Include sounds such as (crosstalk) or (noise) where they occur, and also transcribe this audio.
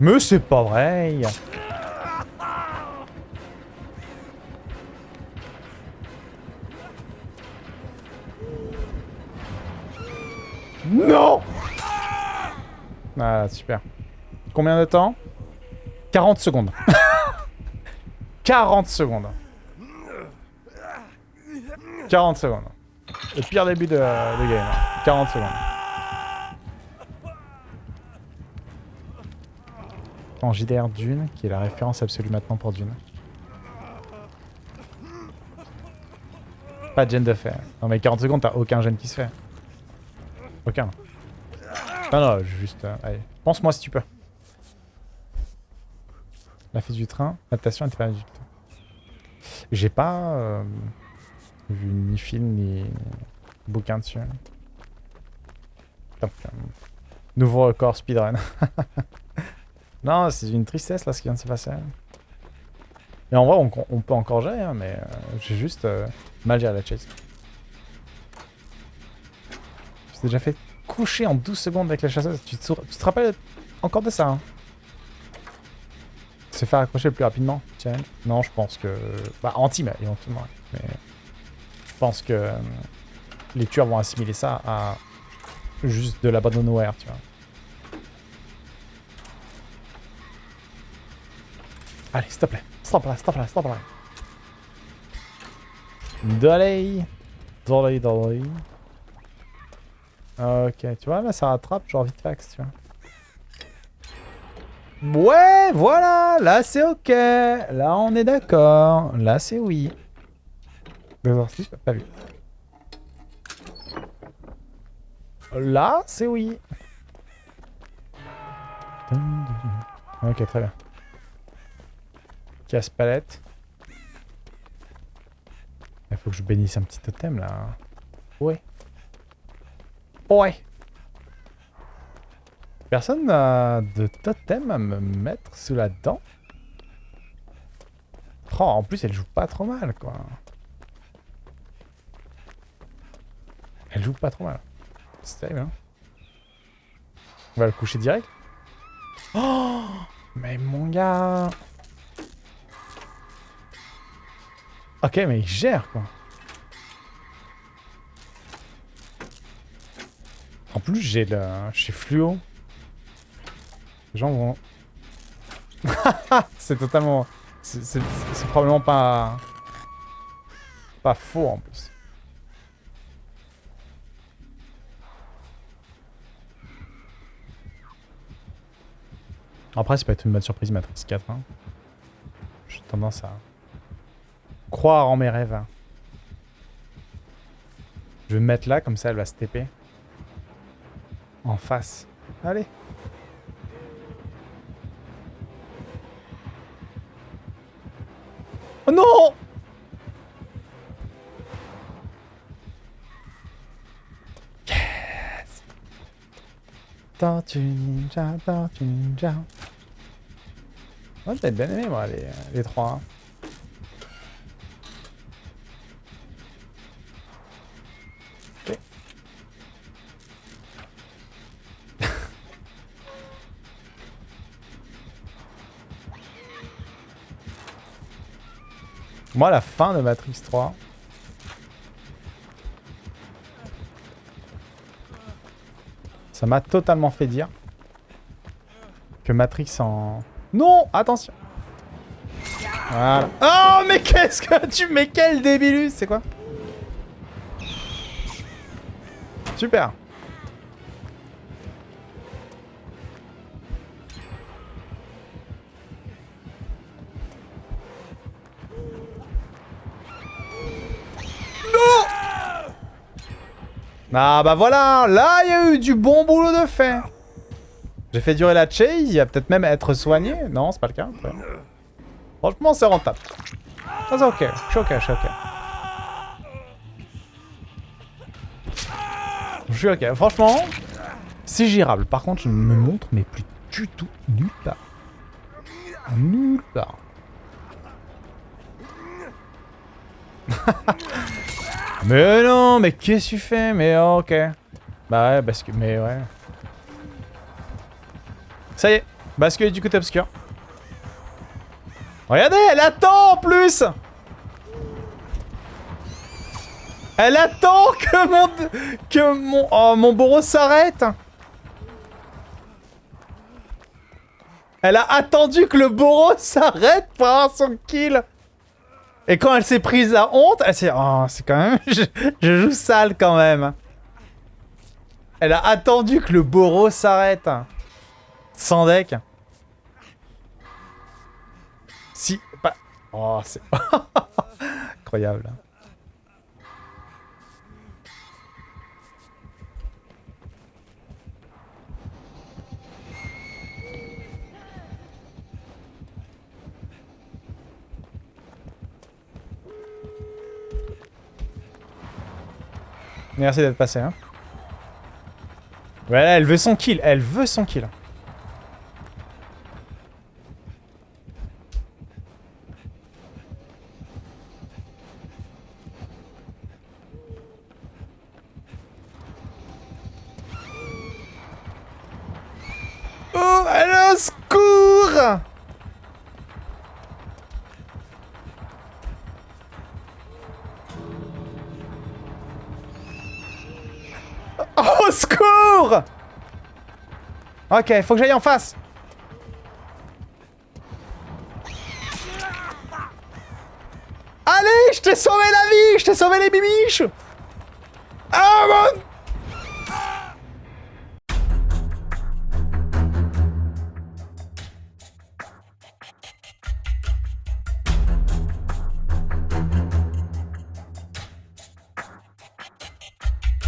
Mais c'est pas vrai Non Ah, super. Combien de temps? 40 secondes. (laughs) 40 secondes. 40 secondes. Le pire début de, game. 40 secondes. En JDR Dune, qui est la référence absolue maintenant pour Dune. Pas de gène de fer. Non mais 40 secondes, t'as aucun gène qui se fait. Aucun. Non, non, juste... euh, allez, pense-moi si tu peux. La fille du train, adaptation du J'ai pas euh, vu ni film ni bouquin dessus. Donc, euh, nouveau record speedrun. (laughs) non, c'est une tristesse là ce qui vient de se passer. Et en vrai, on, peut encore gérer, hein, mais euh, j'ai juste euh, mal géré la chase. J'ai déjà fait coucher en 12 secondes avec la chasseuse. Tu te, tu te rappelles encore de ça hein? Se faire accrocher le plus rapidement Tiens. Non, je pense que... Bah, anti, mais éventuellement. Mais je pense que euh, les tueurs vont assimiler ça à juste de la nowhere, tu vois. Allez, s'il te plaît. Stop là, stop là, stop là. Dolly. Dolly, dolly. Ok, tu vois, là, ça rattrape, genre vite fax, tu vois. Ouais, voilà, là, c'est ok. Là, on est d'accord. Là, c'est oui. 2h06, pas vu. Là, c'est oui. Ok, très bien. Casse palette. Il faut que je bénisse un petit totem là. Ouais. Ouais. Personne n'a de totem à me mettre sous la dent. Oh, en plus, elle joue pas trop mal, quoi. Elle joue pas trop mal. C'est terrible, hein. On va le coucher direct. Oh (gasps) Mais mon gars Ok, mais il gère, quoi. En plus, j'ai le... J'ai fluo. Les gens vont... (laughs) c'est totalement... C'est probablement pas... Pas faux, en plus. Après, c'est pas une bonne surprise, Matrix 4. Hein. J'ai tendance à croire en mes rêves. hein. Je vais me mettre là, comme ça, elle va se TP. En face. Allez. Oh non Yes Tortue ninja, ninja. Moi, j'avais bien aimé, moi, les, les trois. hein. Ok. Moi, la fin de Matrix 3... Ça m'a totalement fait dire que Matrix en... Non Attention. Oh, mais qu'est-ce que tu... Mais quel débilus C'est quoi? Super Ah bah voilà, là il y a eu du bon boulot de fait. J'ai fait durer la chase, il va peut-être même être soigné. Non, c'est pas le cas. Franchement, c'est rentable. Ça c'est ok, je suis ok, je suis ok. Je suis ok, franchement, c'est gérable. Par contre, je ne me montre mais plus du tout nulle part. Nulle part. (laughs) Mais non, mais qu'est-ce que tu fais? Mais ok. Bah ouais, parce que... Mais ouais. Ça y est, bascule du côté obscur. Regardez, elle attend en plus Elle attend que mon... Que mon... Oh, mon bourreau s'arrête Elle a attendu que le bourreau s'arrête pour avoir son kill Et quand elle s'est prise à honte, elle s'est... Oh, c'est quand même... (laughs) Je, je joue sale quand même. Elle a attendu que le bourreau s'arrête. Sans deck. Si... Pas... Oh, c'est... (laughs) Incroyable. Merci d'être passé, hein. Voilà, elle veut son kill, elle veut son kill. Secours Ok, faut que j'aille en face. Allez, je t'ai sauvé la vie, je t'ai sauvé les bibiches Ah mon